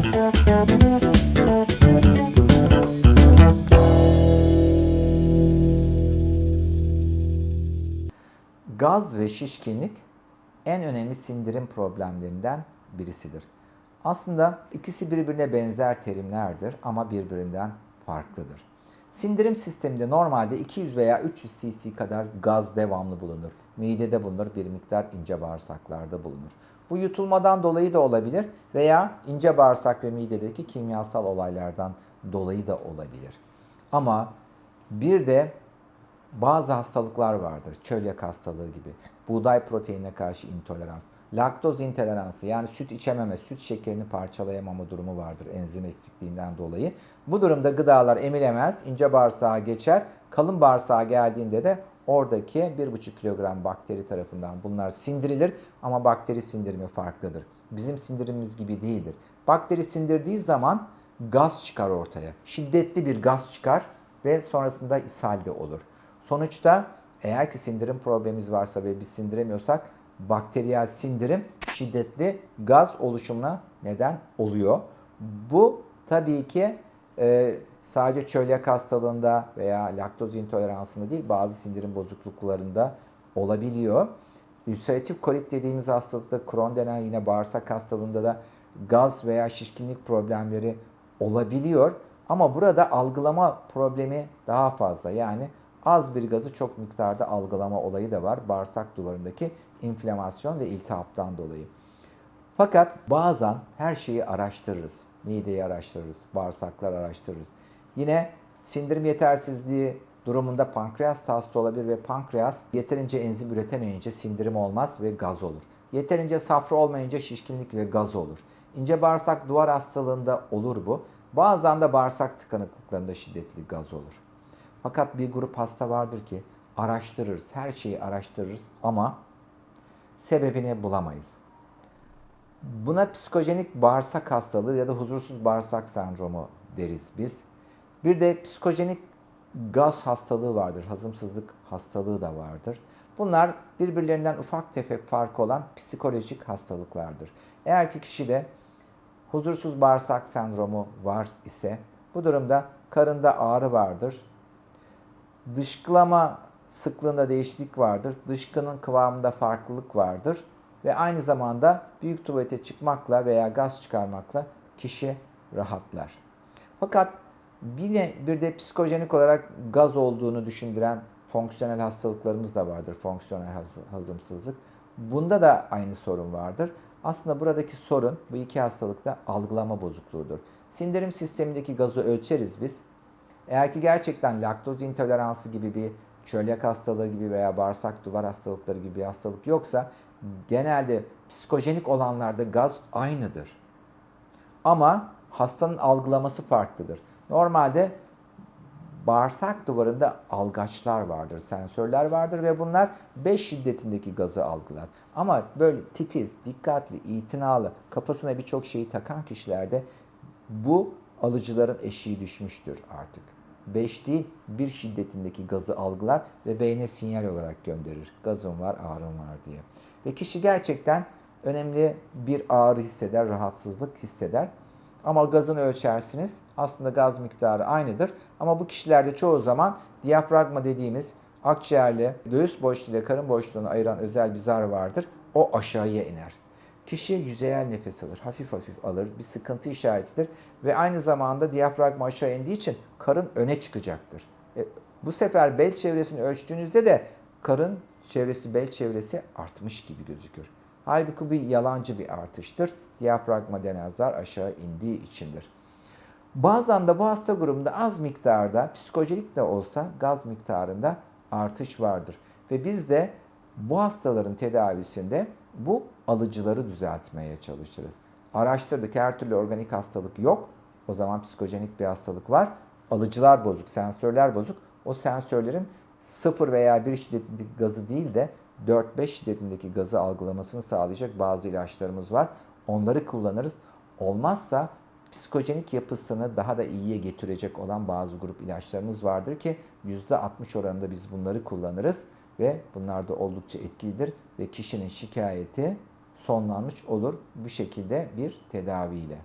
Gaz ve şişkinlik en önemli sindirim problemlerinden birisidir. Aslında ikisi birbirine benzer terimlerdir ama birbirinden farklıdır. Sindirim sisteminde normalde 200 veya 300 cc kadar gaz devamlı bulunur. Midede bulunur, bir miktar ince bağırsaklarda bulunur. Bu yutulmadan dolayı da olabilir veya ince bağırsak ve midedeki kimyasal olaylardan dolayı da olabilir. Ama bir de bazı hastalıklar vardır. Çölyak hastalığı gibi. Buğday proteinine karşı intolerans. Laktoz intoleransı yani süt içememe, süt şekerini parçalayamama durumu vardır enzim eksikliğinden dolayı. Bu durumda gıdalar emilemez, ince bağırsağa geçer. Kalın bağırsağa geldiğinde de oradaki 1,5 kilogram bakteri tarafından bunlar sindirilir ama bakteri sindirimi farklıdır. Bizim sindirimimiz gibi değildir. Bakteri sindirdiği zaman gaz çıkar ortaya. Şiddetli bir gaz çıkar ve sonrasında ishal de olur. Sonuçta eğer ki sindirim problemimiz varsa ve biz sindiremiyorsak bakteriyel sindirim şiddetli gaz oluşumuna neden oluyor. Bu tabii ki e, sadece çölyak hastalığında veya laktoz intoleransında değil bazı sindirim bozukluklarında olabiliyor. Ülseratif kolit dediğimiz hastalıkta Crohn denen yine bağırsak hastalığında da gaz veya şişkinlik problemleri olabiliyor. Ama burada algılama problemi daha fazla. Yani az bir gazı çok miktarda algılama olayı da var. Bağırsak duvarındaki inflamasyon ve iltihaptan dolayı. Fakat bazen her şeyi araştırırız. Mideyi araştırırız, bağırsaklar araştırırız. Yine sindirim yetersizliği durumunda pankreas hasta olabilir ve pankreas yeterince enzim üretemeyince sindirim olmaz ve gaz olur. Yeterince safra olmayınca şişkinlik ve gaz olur. İnce bağırsak duvar hastalığında olur bu. Bazen de bağırsak tıkanıklıklarında şiddetli gaz olur. Fakat bir grup hasta vardır ki araştırırız, her şeyi araştırırız ama sebebini bulamayız. Buna psikojenik bağırsak hastalığı ya da huzursuz bağırsak sendromu deriz biz. Bir de psikojenik gaz hastalığı vardır, hazımsızlık hastalığı da vardır. Bunlar birbirlerinden ufak tefek farkı olan psikolojik hastalıklardır. Eğer ki kişide huzursuz bağırsak sendromu var ise bu durumda karında ağrı vardır, dışkılama sıklığında değişiklik vardır. Dışkının kıvamında farklılık vardır. Ve aynı zamanda büyük tuvalete çıkmakla veya gaz çıkarmakla kişi rahatlar. Fakat yine bir de psikojenik olarak gaz olduğunu düşündüren fonksiyonel hastalıklarımız da vardır. Fonksiyonel hazımsızlık. Bunda da aynı sorun vardır. Aslında buradaki sorun bu iki hastalıkta algılama bozukluğudur. Sindirim sistemindeki gazı ölçeriz biz. Eğer ki gerçekten laktoz intoleransı gibi bir çölyak hastalığı gibi veya bağırsak duvar hastalıkları gibi bir hastalık yoksa genelde psikojenik olanlarda gaz aynıdır. Ama hastanın algılaması farklıdır. Normalde bağırsak duvarında algaçlar vardır, sensörler vardır ve bunlar 5 şiddetindeki gazı algılar. Ama böyle titiz, dikkatli, itinalı, kafasına birçok şeyi takan kişilerde bu alıcıların eşiği düşmüştür artık. 5 değil 1 şiddetindeki gazı algılar ve beyne sinyal olarak gönderir. Gazım var, ağrım var diye. Ve kişi gerçekten önemli bir ağrı hisseder, rahatsızlık hisseder. Ama gazını ölçersiniz. Aslında gaz miktarı aynıdır. Ama bu kişilerde çoğu zaman diyafragma dediğimiz akciğerle göğüs boşluğu ile karın boşluğunu ayıran özel bir zar vardır. O aşağıya iner. Kişi yüzeyel nefes alır, hafif hafif alır, bir sıkıntı işaretidir ve aynı zamanda diyafragma aşağı indiği için karın öne çıkacaktır. E, bu sefer bel çevresini ölçtüğünüzde de karın çevresi, bel çevresi artmış gibi gözükür. Halbuki bu yalancı bir artıştır. Diyafragma denen zar aşağı indiği içindir. Bazen de bu hasta grubunda az miktarda, psikojenik de olsa gaz miktarında artış vardır. Ve biz de bu hastaların tedavisinde bu alıcıları düzeltmeye çalışırız. Araştırdık her türlü organik hastalık yok. O zaman psikojenik bir hastalık var. Alıcılar bozuk, sensörler bozuk. O sensörlerin 0 veya 1 şiddetindeki gazı değil de 4-5 şiddetindeki gazı algılamasını sağlayacak bazı ilaçlarımız var. Onları kullanırız. Olmazsa psikojenik yapısını daha da iyiye getirecek olan bazı grup ilaçlarımız vardır ki %60 oranında biz bunları kullanırız ve bunlar da oldukça etkilidir ve kişinin şikayeti sonlanmış olur bu şekilde bir tedaviyle.